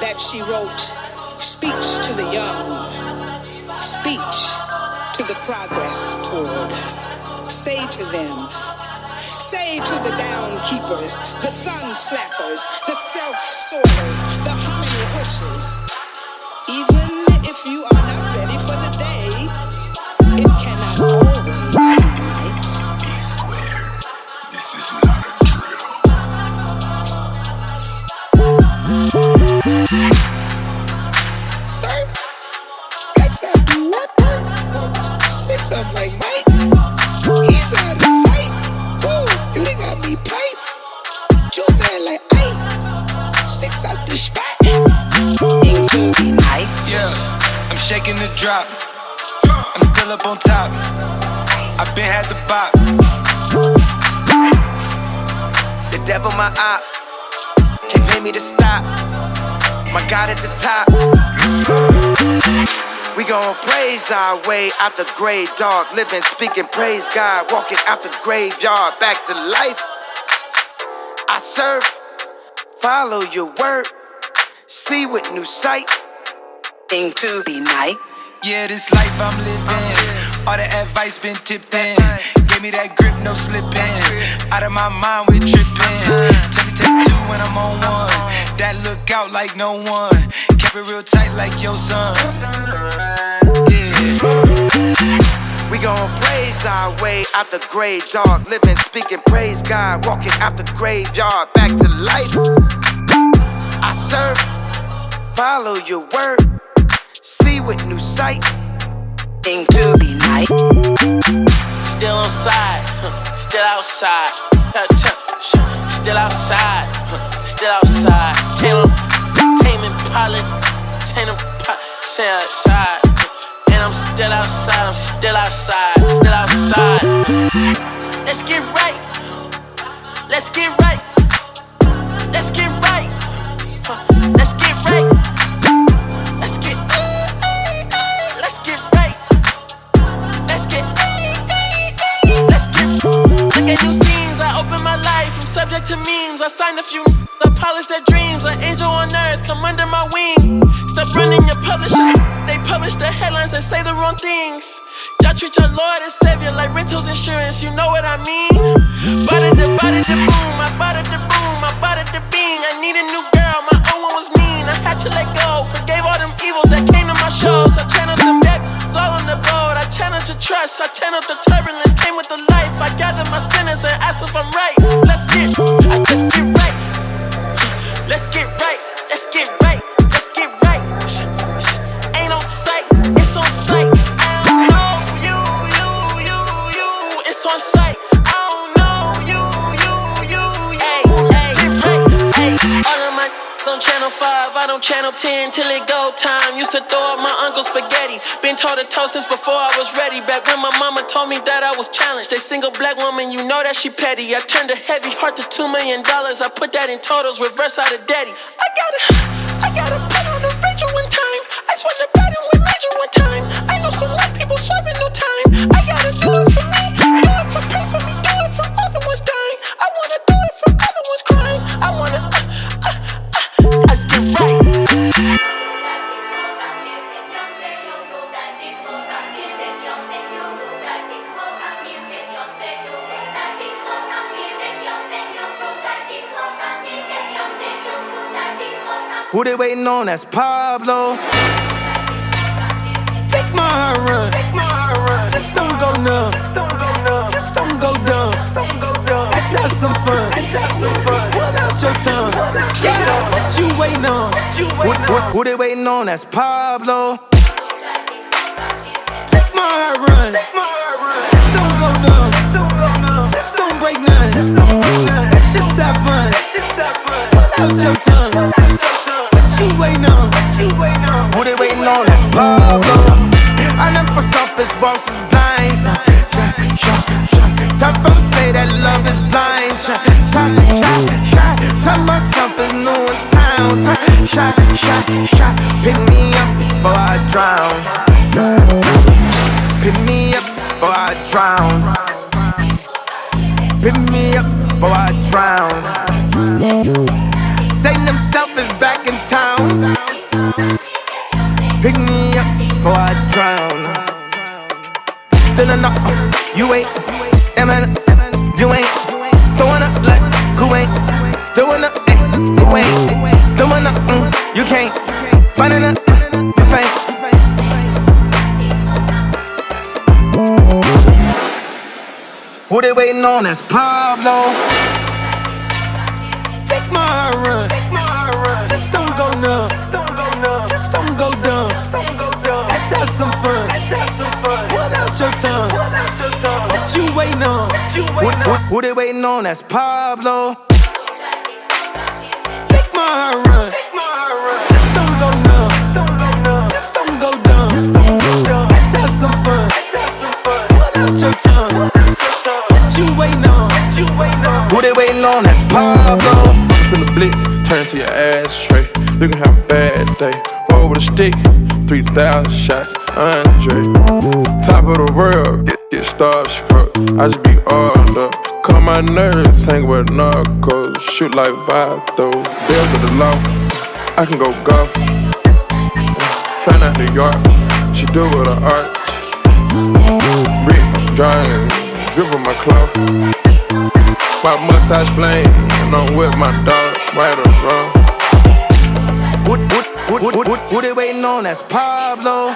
that she wrote speech to the young, speech to the progress toward. Say to them, say to the down keepers, the sun slappers, the self sorters, the harmony hushers, even if you are not ready for the day, it cannot always be night. Drop. I'm still up on top. I been had the bop. The devil my op. Can't pay me to stop. My God at the top. We gon' praise our way out the grave, dog. Living, speaking, praise God. Walking out the graveyard back to life. I serve, follow your word, see with new sight. Into the night. Yeah, this life I'm living. Uh-huh. All the advice been tipped in. Gave me that grip, no slipping. Out of my mind, we're tripping. Uh-huh. Tell me take two when I'm on one. Uh-huh. That look out like no one. Kept it real tight like your son. Yeah. We gon' praise our way out the grave, dog. Living, speaking, praise God. Walking out the graveyard back to life. I serve, follow your word, see with new sight. Into the night. Still on side, still outside. Still outside, still outside. Tame tame pilot, tame stay outside. And I'm still outside, I'm still outside, still outside. Look new scenes. I open my life. I'm subject to memes. I signed a few. I polish their dreams. An angel on earth, come under my wing. Stop running your publishers. They publish the headlines and say the wrong things. Y'all treat your Lord and Savior like rentals insurance. You know what I mean? Bada the bada the boom. I bada the boom. I bada the bing. I need a new girl. My old one was mean. I had to let go. Forgave all them evils that came trust. I channeled the turbulence. Came with the life. I gather my sinners and ask if I'm right. Let's get. I just get right. Let's get right. Channel 5, I don't channel 10 till it go time. Used to throw up my uncle's spaghetti. Been told to toast since before I was ready. Back when my mama told me that I was challenged. A single black woman, you know that she petty. I turned a heavy heart to two million dollars. I put that in totals, reverse out of daddy. I gotta, I gotta put on the Rachel one time. I swear to God, I'm with Major one time. I know some Who they waiting on? That's Pablo. Take my heart run. Just don't go numb. Just don't go dumb. Let's have some fun. Pull out your tongue. Yeah, what you waiting on? Who, who, who they waiting on? That's Pablo. Take my heart run. Just don't go numb. Just don't break none. Let's just have fun. Pull out your tongue. You waiting on? Who they waiting on? That's Pablo. I never surface walls is blind. Shot, shot, shot. Time for to say that love is blind. Shot, shot, shot, shot. Tell myself is new in town. Shot, shot, shot. Pick me up before I drown. Pick me up before I drown. Pick me up before I drown. Satan himself is back in town. Pick me up before I drown. I know you ain't, Emma, you ain't throwing up like who ain't doing up, eh, who ain't doing up, mm, you can't, running up, you faint. Who they waiting on? That's Pablo. Take my run. Just don't go numb. Just don't go dumb. Let's have some fun. Pull out your tongue. What you waiting on? Who, who, who they waiting on? That's Pablo. Take my run. Ashtray. You can have a bad day. Roll with a stick, 3,000 shots, Andre. Top of the world, get, get starstruck. I just be all up. Calm my nerves, hang with narcos. Shoot like Vato. Bill to the loft, I can go golf. Flying out New York, she do it with her arch. Rick, I'm drying, dribble my cloth. My mustache plain, and I'm with my dog, right or wrong. Who, who, who, who, who they waiting on? That's Pablo.